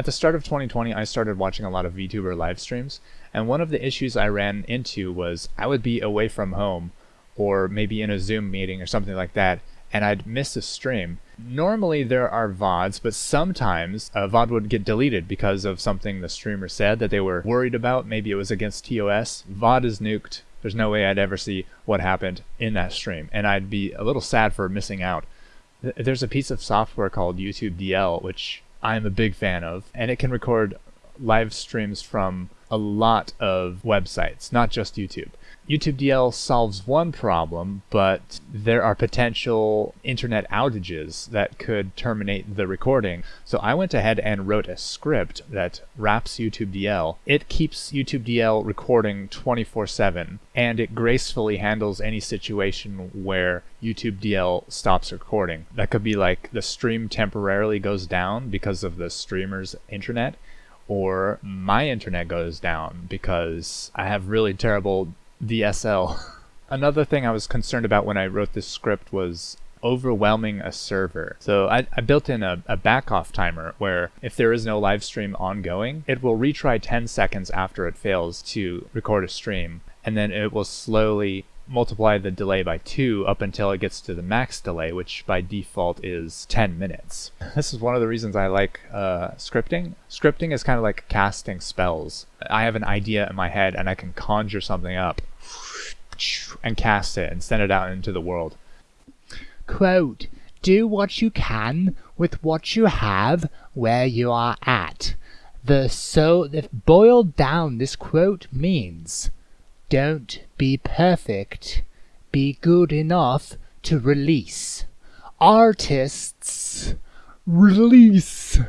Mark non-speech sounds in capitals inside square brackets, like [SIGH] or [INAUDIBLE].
At the start of 2020, I started watching a lot of VTuber live streams, and one of the issues I ran into was I would be away from home, or maybe in a Zoom meeting or something like that, and I'd miss a stream. Normally there are VODs, but sometimes a VOD would get deleted because of something the streamer said that they were worried about. Maybe it was against TOS. VOD is nuked. There's no way I'd ever see what happened in that stream, and I'd be a little sad for missing out. There's a piece of software called YouTube DL, which I'm a big fan of, and it can record live streams from a lot of websites, not just YouTube. YouTube DL solves one problem, but there are potential internet outages that could terminate the recording. So I went ahead and wrote a script that wraps YouTube DL. It keeps YouTube DL recording 24 7, and it gracefully handles any situation where YouTube DL stops recording. That could be like the stream temporarily goes down because of the streamer's internet or my internet goes down because I have really terrible DSL. [LAUGHS] Another thing I was concerned about when I wrote this script was overwhelming a server. So I, I built in a, a back off timer where if there is no live stream ongoing, it will retry 10 seconds after it fails to record a stream, and then it will slowly multiply the delay by 2 up until it gets to the max delay, which by default is 10 minutes. [LAUGHS] This is one of the reasons I like uh, scripting. Scripting is kind of like casting spells. I have an idea in my head and I can conjure something up and cast it and send it out into the world. Quote, do what you can with what you have where you are at. The so the boiled down this quote means don't be perfect, be good enough to release. Artists release.